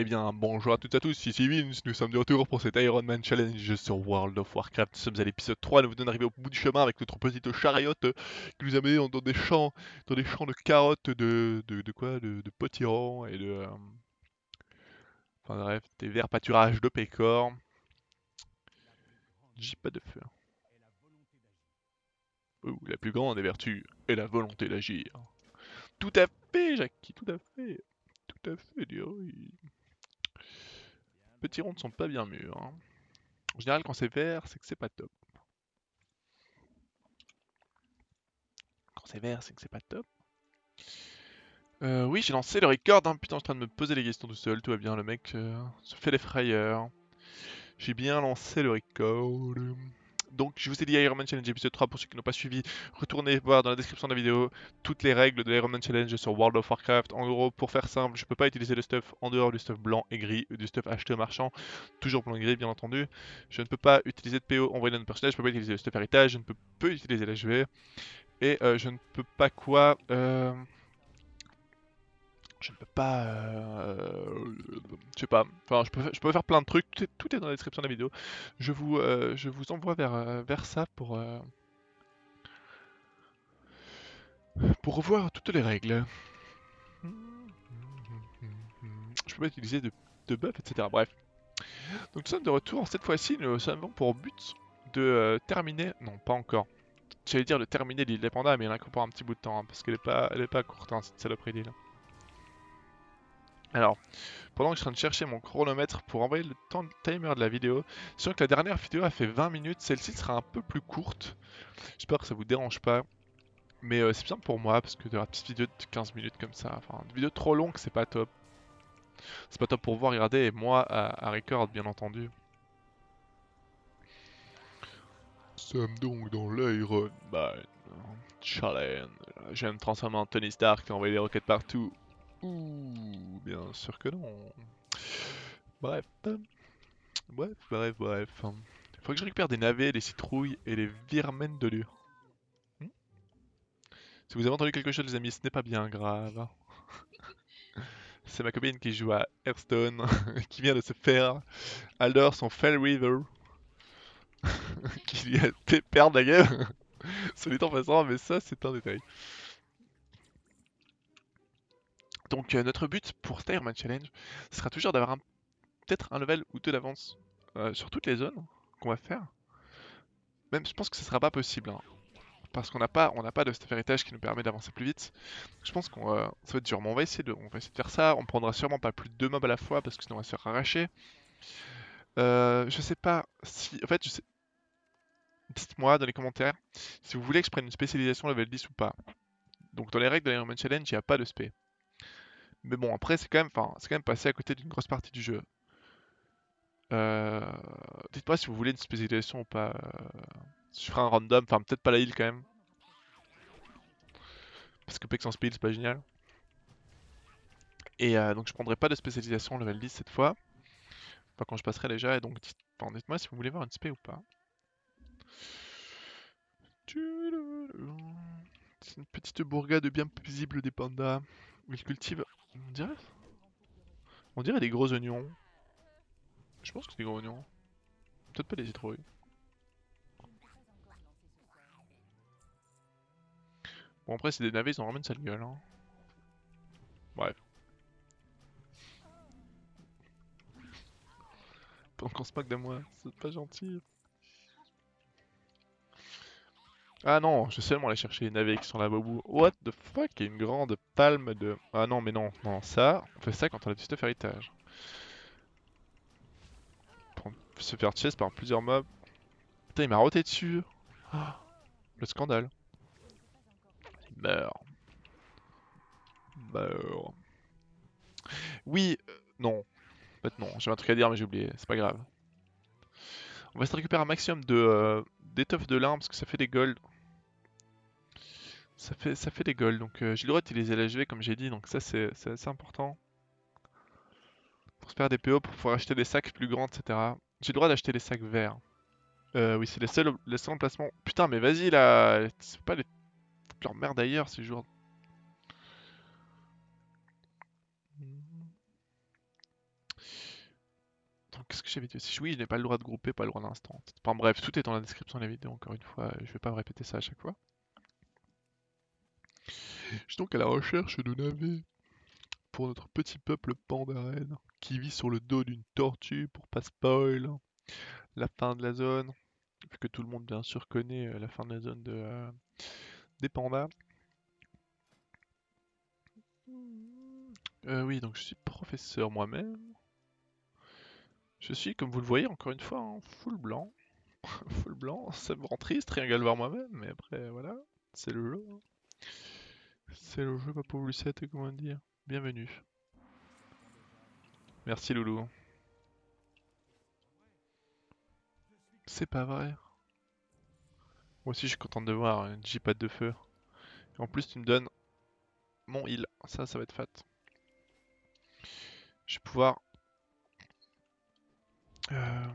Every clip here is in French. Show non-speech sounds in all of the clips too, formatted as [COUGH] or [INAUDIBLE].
Eh bien, bonjour à toutes et à tous, ici Vince, nous sommes de retour pour cet Iron Man Challenge sur World of Warcraft. Nous sommes à l'épisode 3, nous venons d'arriver au bout du chemin avec notre petite chariote qui nous a mené dans des champs, dans des champs de carottes, de, de, quoi De, potirons et de... euh, Enfin bref, des verts pâturages de pécor. J'ai pas de feu. Oh, la plus grande des vertus est la volonté d'agir. Tout à fait, Jackie, tout à fait. Tout à fait, dis oui. Petits ronds ne sont pas bien mûrs. hein. En général, quand c'est vert, c'est que c'est pas top. Quand c'est vert, c'est que c'est pas top. Euh, oui, j'ai lancé le record. Hein. Putain, je suis en train de me poser les questions tout seul. Tout va bien, le mec euh, se fait les frayeurs. J'ai bien lancé le record. Donc, je vous ai dit Iron Man Challenge épisode 3 pour ceux qui n'ont pas suivi. Retournez voir dans la description de la vidéo toutes les règles de l'Iron Man Challenge sur World of Warcraft. En gros, pour faire simple, je peux pas utiliser le stuff en dehors du stuff blanc et gris, du stuff acheté au marchand, toujours blanc et gris bien entendu. Je ne peux pas utiliser de PO envoyé dans notre personnage, je peux pas utiliser le stuff héritage, je ne peux pas utiliser la jouer. Et euh, je ne peux pas quoi euh, Je ne peux pas... euh, Je sais pas. Enfin, je peux, faire plein de trucs, tout est, dans la description de la vidéo. Je vous, euh, envoie vers, euh, vers ça pour... euh, pour revoir toutes les règles. Je peux pas utiliser de, de buff, etc. Bref. Donc nous sommes de retour. Cette fois-ci, nous avons pour but de terminer... Non, pas encore. J'allais dire de terminer l'île des pandas, mais il y en a encore un petit bout de temps, hein, parce qu'elle est pas, elle est pas courte, hein, cette saloperie d'île. Alors, pendant que je suis en train de chercher mon chronomètre pour envoyer le temps timer de la vidéo, sachant que la dernière vidéo a fait 20 minutes, celle-ci sera un peu plus courte. J'espère que ça vous dérange pas. Mais euh, c'est bien pour moi, parce que de la petite vidéo de 15 minutes comme ça, enfin, une vidéo trop longue, c'est pas top. C'est pas top pour à regarder, et moi à, record, bien entendu. Sommes donc dans l'Iron Man Challenge. Je transformer en Tony Stark et envoyer des roquettes partout. Ouh, sûr que non. Bref. Bref, bref, bref. Faut que je récupère des navets, des citrouilles et des virmènes de lure. Hmm si vous avez entendu quelque chose, les amis, ce n'est pas bien grave. C'est ma copine qui joue à Hearthstone, [LAUGHS] qui vient de se faire Alder son Fell River, [LAUGHS] qui lui a fait perdre la game. N'est en passant, mais ça, c'est un détail. Donc, euh, notre but pour cet Iron Man Challenge sera toujours d'avoir peut-être un level ou deux d'avance euh, sur toutes les zones qu'on va faire. Même, je pense que ce sera pas possible. hein, parce qu'on n'a pas, de stuff héritage qui nous permet d'avancer plus vite. Je pense qu'on va, ça va être dur, mais on va essayer de, on va essayer de faire ça. On prendra sûrement pas plus de deux mobs à la fois parce que sinon on va se faire arracher. Euh, je sais pas si, en fait, je sais. Dites-moi dans les commentaires si vous voulez que je prenne une spécialisation level 10 ou pas. Donc dans les règles de l'Iron Man Challenge, il n'y a pas de spé. Mais bon, après c'est quand même, quand même passé à côté d'une grosse partie du jeu. Euh, Dites-moi si vous voulez une spécialisation ou pas. euh, Je ferai un random, enfin peut-être pas la heal quand même. Parce que Pex en speed c'est pas génial. Et euh, donc je prendrai pas de spécialisation level 10 cette fois. Enfin quand je passerai déjà, et donc dites-moi si vous voulez voir une spé ou pas. C'est une petite bourgade bien visible des pandas. Ils cultivent. On dirait. On dirait des gros oignons. Je pense que c'est des gros oignons. Peut-être pas des citrouilles. Bon après c'est des navets, ils vraiment une sale gueule. Hein. Bref. Pendant qu'on se moque de moi, c'est pas gentil. Ah non, je seulement aller chercher les navets qui sont là-bas au bout. What the fuck Il y a une grande palme de... Ah non mais non, non, ça, on fait ça quand on a du stuff héritage. Pour se faire chase par plusieurs mobs. Putain, il m'a roté dessus. Le scandale. Il meurt. Meurt. Oui, euh, non. En fait non, j'avais un truc à dire mais j'ai oublié, c'est pas grave. On va se récupérer un maximum de euh, d'étoffe de lin parce que ça fait des golds. Ça fait, ça fait des golds, donc j'ai le droit d'utiliser la GV comme j'ai dit, donc ça c'est assez important. Pour se faire des PO, pour pouvoir acheter des sacs plus grands, etc. J'ai le droit d'acheter des sacs verts. Euh, oui, c'est les seuls, les seuls emplacements. Putain, mais vas-y là, c'est pas les... leur merde ailleurs ces jours. qu'est-ce que j'avais dit aussi? Oui, je n'ai pas le droit de grouper, pas le droit d'instant. Enfin bref, tout est dans la description de la vidéo, encore une fois, je vais pas me répéter ça à chaque fois. Je suis donc à la recherche de navets pour notre petit peuple pandaren qui vit sur le dos d'une tortue pour pas spoil la fin de la zone, vu que tout le monde bien sûr connaît euh, la fin de la zone euh, des pandas. Euh, oui, donc je suis professeur moi-même. Je suis, comme vous le voyez, encore une fois, en full blanc. [LAUGHS] full blanc, ça me rend triste, rien qu'à le voir moi-même, mais après, voilà, c'est le jeu. Hein. C'est le jeu, ma pauvre Lucette, comment dire. Bienvenue. Merci, Loulou. C'est pas vrai. Moi aussi, je suis content de voir un J-pad de feu. En plus, tu me donnes mon heal. Ça, ça va être fat. Je vais pouvoir... Euh,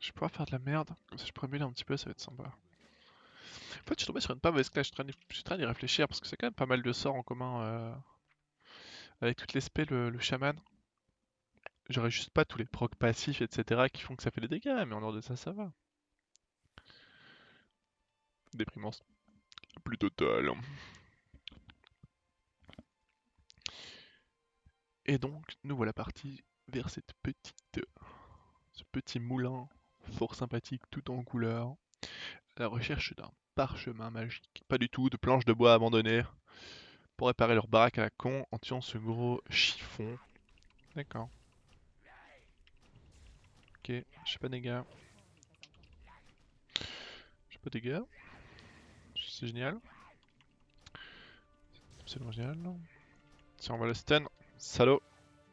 Je vais pouvoir faire de la merde. Comme ça, je pourrais un petit peu, ça va être sympa. En fait, je suis tombé sur une pas mauvaise classe. Je suis en train d'y- réfléchir parce que c'est quand même pas mal de sorts en commun euh, avec toutes les spells, le, le chaman. J'aurais juste pas tous les procs passifs, etc. qui font que ça fait des dégâts, mais en dehors de ça, ça va. Déprimance. Plus totale. Et donc, nous voilà partis vers cette petite, ce petit moulin fort sympathique, tout en couleur, la recherche d'un parchemin magique. Pas du tout, de planches de bois abandonnées pour réparer leur baraque à la con en tuant ce gros chiffon. D'accord. Ok, j'ai pas de dégâts. J'ai pas de dégâts. C'est génial. C'est génial. Tiens, on va le stun. Salaud.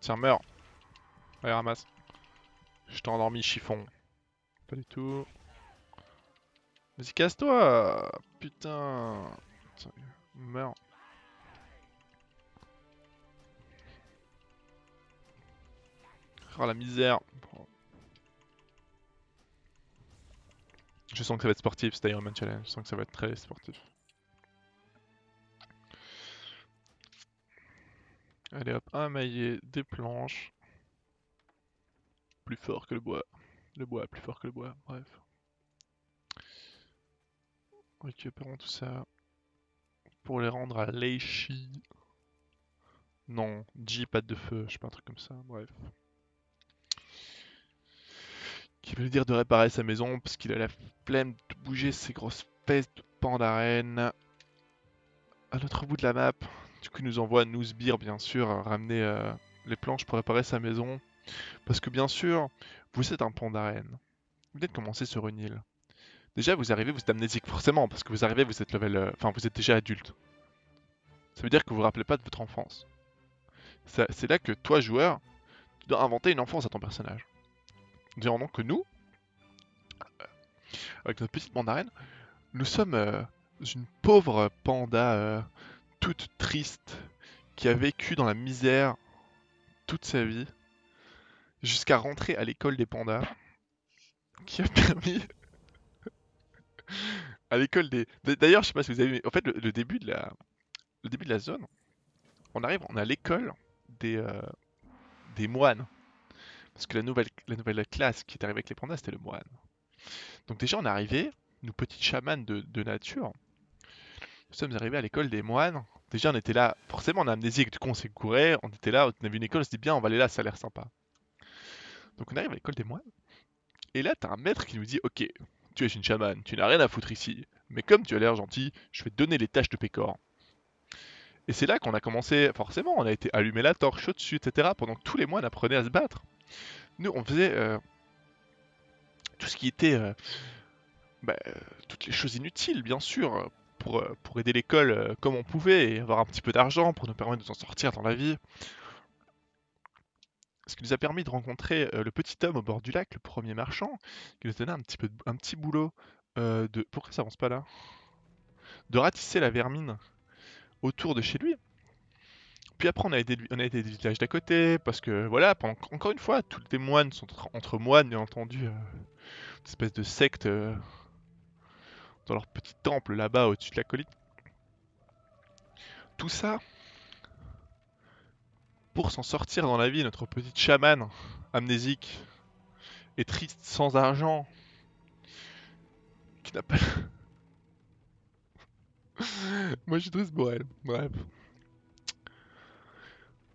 Tiens, meurs. Allez, ramasse. Je t'ai endormi, chiffon. Pas du tout. Vas-y, casse-toi Putain Meurs. Oh la misère Je sens que ça va être sportif cet Ironman Challenge, je sens que ça va être très sportif. Allez hop, un maillet, des planches. Plus fort que le bois. Le bois plus fort que le bois, bref. Récupérons tout ça pour les rendre à Leishi. Non, J, patte de feu, je sais pas un truc comme ça, bref. Qui veut dire de réparer sa maison parce qu'il a la flemme de bouger ses grosses pèses de pandarène. À l'autre bout de la map, du coup, nous envoie Nouzbir, bien sûr, ramener euh, les planches pour réparer sa maison. Parce que, bien sûr, vous êtes un pandarène. Vous venez de commencer sur une île. Déjà, vous arrivez, vous êtes amnésique, forcément, parce que vous arrivez, vous êtes level. euh, vous êtes déjà adulte. Ça veut dire que vous vous rappelez pas de votre enfance. C'est là que toi, joueur, tu dois inventer une enfance à ton personnage. Disons donc que nous, euh, avec notre petite mandarine, nous sommes euh, une pauvre panda toute triste qui a vécu dans la misère toute sa vie jusqu'à rentrer à l'école des pandas qui a [LAUGHS] permis à l'école des d'ailleurs je sais pas si vous avez en fait le, début de la le début de la zone on arrive on à l'école des euh, des moines. Parce que la nouvelle la nouvelle classe qui est arrivée avec les pandas c'était le moine. Donc déjà on est arrivé nous petites chamans de, de nature nous sommes arrivés à l'école des moines. Déjà on était là forcément on a amnésique du coup on s'est couré on était là on a vu une école on se dit bien on va aller là ça a l'air sympa. Donc on arrive à l'école des moines et là t'as un maître qui nous dit ok tu es une chamane tu n'as rien à foutre ici. Mais comme tu as l'air gentil je vais te donner les tâches de Pécor. Et c'est là qu'on a commencé forcément on a été allumer la torche au-dessus etc pendant tous les moines apprenaient à se battre. Nous on faisait euh, tout ce qui était euh, bah, euh, toutes les choses inutiles bien sûr pour, pour aider l'école comme on pouvait et avoir un petit peu d'argent pour nous permettre de s'en sortir dans la vie ce qui nous a permis de rencontrer euh, le petit homme au bord du lac, le premier marchand, qui nous donnait un petit, peu de- un petit boulot euh, de... Pourquoi ça avance pas là? De ratisser la vermine autour de chez lui. Puis après, on a aidé, des villages d'à côté, parce que voilà, encore une fois, tous les moines sont entre, moines, bien entendu, euh, une espèce de secte dans leur petit temple là-bas au-dessus de la colline. Tout ça pour s'en sortir dans la vie, notre petite chamane amnésique est triste, sans argent, qui n'a pas... [LAUGHS] Moi je suis triste pour elle, bref.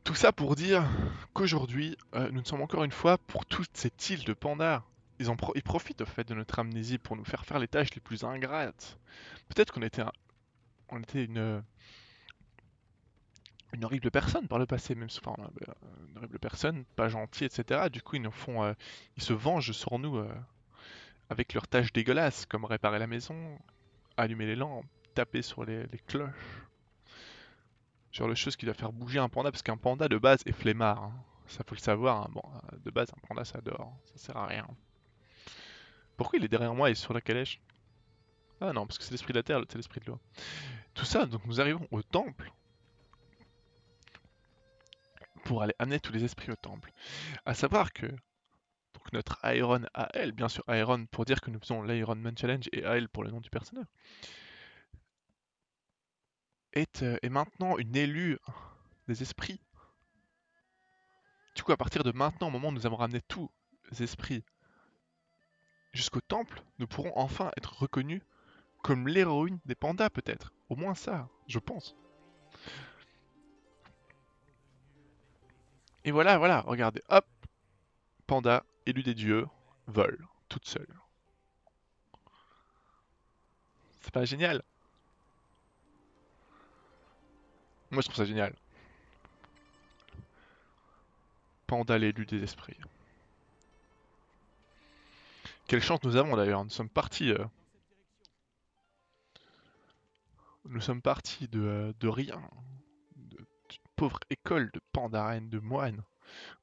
Tout ça pour dire qu'aujourd'hui, euh, nous sommes encore une fois pour toute cette île de pandas. Ils, en ils profitent au fait de notre amnésie pour nous faire faire les tâches les plus ingrates. Peut-être qu'on était, on était une, une horrible personne par le passé, même enfin, euh, une horrible personne, pas gentille, etc. Du coup, ils nous font, euh, ils se vengent sur nous avec leurs tâches dégueulasses, comme réparer la maison, allumer les lampes, taper sur les, cloches. Sur le chose qui doit faire bouger un panda, parce qu'un panda de base est flemmard. Hein. Ça faut le savoir. Hein. Bon, euh, de base, un panda ça dort. Ça sert à rien. Pourquoi il est derrière moi et sur la calèche? Ah non, parce que c'est l'esprit de la terre, c'est l'esprit de l'eau. Tout ça, donc nous arrivons au temple. Pour aller amener tous les esprits au temple. À savoir que notre Iron AL, bien sûr Iron pour dire que nous faisons l'Iron Man Challenge et AL pour le nom du personnage, est, euh, est maintenant une élue des esprits. Du coup, à partir de maintenant, au moment où nous avons ramené tous les esprits jusqu'au temple, nous pourrons enfin être reconnus comme l'héroïne des pandas, peut-être. Au moins ça, je pense. Et voilà, voilà, regardez, hop, panda, élu des dieux, vole, toute seule. C'est pas génial Moi je trouve ça génial. Panda l'élu des esprits. Quelle chance nous avons d'ailleurs, nous sommes partis... Euh, nous sommes partis de, euh, de rien. Pauvre école de pandarènes, de moines.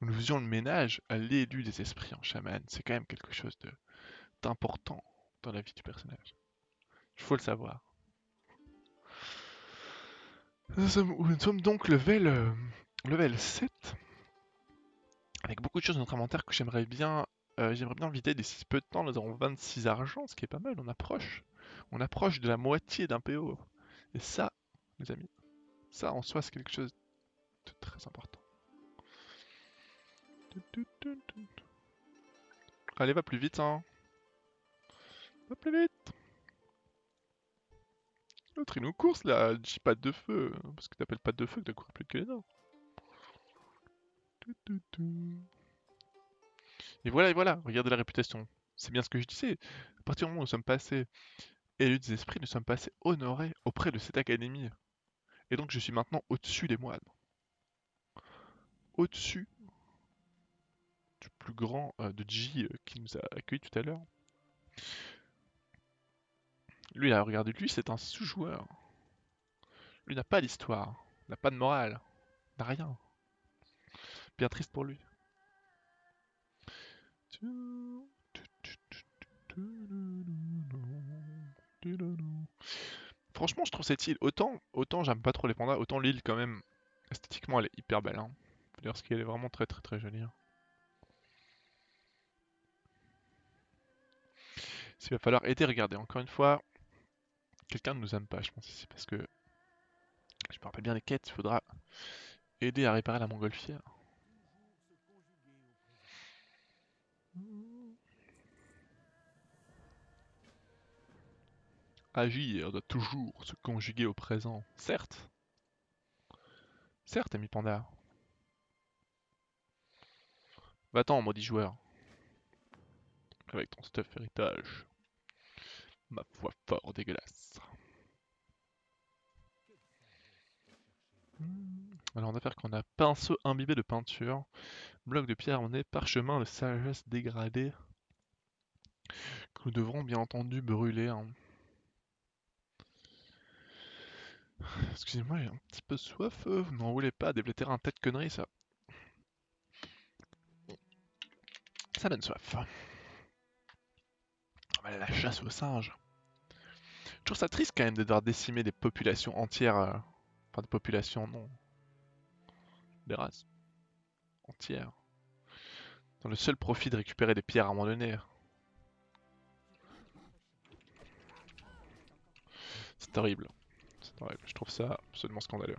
Nous faisions le ménage à l'élu des esprits en chaman. C'est quand même quelque chose d'important dans la vie du personnage. Il faut le savoir. Nous sommes, donc level, euh, level 7. Avec beaucoup de choses dans notre inventaire que j'aimerais bien, euh, j'aimerais bien vider d'ici peu de temps. Nous avons 26 argent, ce qui est pas mal. On approche. On approche de la moitié d'un PO. Et ça, mes amis, ça en soi c'est quelque chose très important. Allez, va plus vite, hein. Va plus vite. L'autre, il nous course, là. Dis pas de feu. Parce que t'appelles pas de feu que t'as couru plus que les dents. Et voilà, et voilà. Regardez la réputation. C'est bien ce que je disais. À partir du moment où nous sommes passés élus des esprits, nous sommes passés honorés auprès de cette académie. Et donc, je suis maintenant au-dessus des moines. Au-dessus du plus grand euh, de J euh, qui nous a accueillis tout à l'heure. Lui, là, regardez, lui, c'est un sous-joueur. Lui n'a pas d'histoire, n'a pas de morale, n'a rien. Bien triste pour lui. Franchement, je trouve cette île, autant, autant j'aime pas trop les pandas, autant l'île quand même, esthétiquement, elle est hyper belle. Hein. Dire ce qu'elle est vraiment très très très jolie. Hein. S'il va falloir aider, regardez, encore une fois, quelqu'un ne nous aime pas, je pense ici, parce que je me rappelle bien les quêtes, il faudra aider à réparer la montgolfière. Agir doit toujours se conjuguer au présent, certes. Certes, ami panda. Va-t'en, maudit joueur. Avec ton stuff héritage. Ma foi fort dégueulasse. Alors on va faire qu'on a pinceau imbibé de peinture, bloc de pierre on est parchemin de sagesse dégradé que nous devrons bien entendu brûler. Hein. Excusez-moi, j'ai un petit peu soif. Vous n'en voulez pas déblater un tête connerie ça. Ça donne soif la chasse aux singes. Je trouve ça triste quand même de devoir décimer des populations entières. Euh, enfin, des populations, non. Des races. Entières. Dans le seul profit de récupérer des pierres à un moment donné. C'est horrible. C'est horrible. Je trouve ça absolument scandaleux.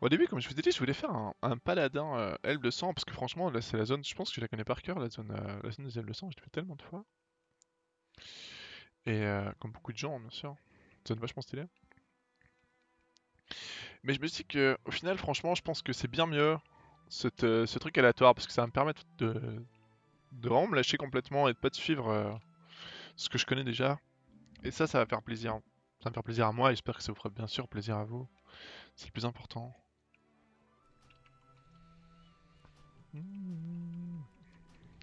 Au début, comme je vous ai dit, je voulais faire un, paladin euh, elfe de sang, parce que franchement, là c'est la zone, je pense que je la connais par cœur, la zone, euh, la zone des elfes de sang, je l'ai fait tellement de fois. Et euh, comme beaucoup de gens, bien sûr. Zone vachement stylée. Mais je me dis que au final, franchement, je pense que c'est bien mieux euh, ce truc aléatoire, parce que ça va me permettre de, de vraiment me lâcher complètement et de pas te suivre ce que je connais déjà. Et ça, ça va faire plaisir. Ça va me faire plaisir à moi, j'espère que ça vous fera bien sûr plaisir à vous. C'est le plus important.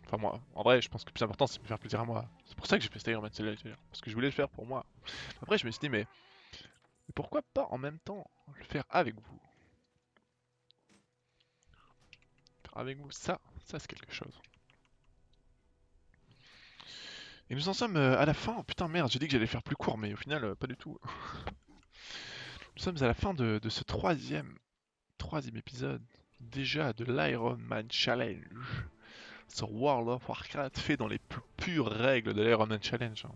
Enfin moi, en vrai, je pense que le plus important c'est de me faire plaisir à moi. C'est pour ça que j'ai fait Staggerman Challenge, parce que je voulais le faire pour moi. Après je me suis dit mais, mais pourquoi pas en même temps le faire avec vous? Faire avec vous, ça, ça c'est quelque chose. Et nous en sommes euh, à la fin, putain merde, j'ai dit que j'allais faire plus court, mais au final euh, pas du tout. [LAUGHS] nous sommes à la fin de, de ce troisième, troisième épisode, déjà de l'Iron Man Challenge sur World of Warcraft fait dans les plus pures règles de l'Iron Man Challenge. hein.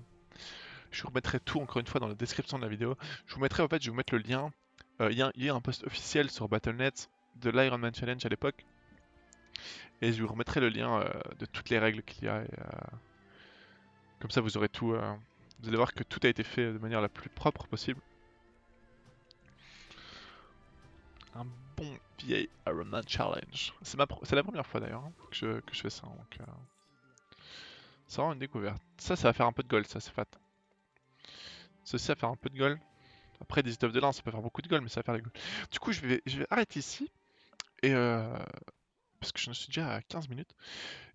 Je vous remettrai tout encore une fois dans la description de la vidéo. Je vous mettrai en fait, je vous mettre le lien. Euh, Il y, a- un post officiel sur Battle.net de l'Iron Man Challenge à l'époque. Et je vous remettrai le lien euh, de toutes les règles qu'il y a. euh, Comme ça vous aurez tout. Vous allez voir que tout a été fait de manière la plus propre possible. Bon vieil Iron Man Challenge. C'est la première fois d'ailleurs hein, que, je, fais ça. Donc, euh, c'est vraiment une découverte. Ça, ça va faire un peu de gold, ça c'est fat. Ceci va faire un peu de gold. Après, des stuff de lin, ça peut faire beaucoup de gold, mais ça va faire des gold. Du coup, je vais, arrêter ici. Et euh, parce que je suis déjà à 15 minutes.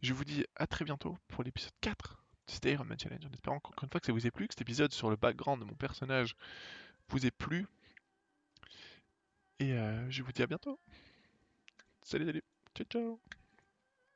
Je vous dis à très bientôt pour l'épisode 4 de cet Iron Man Challenge. En espérant encore une fois que ça vous ait plu, que cet épisode sur le background de mon personnage vous ait plu. Et euh, je vous dis à bientôt. Salut, salut. Ciao, ciao.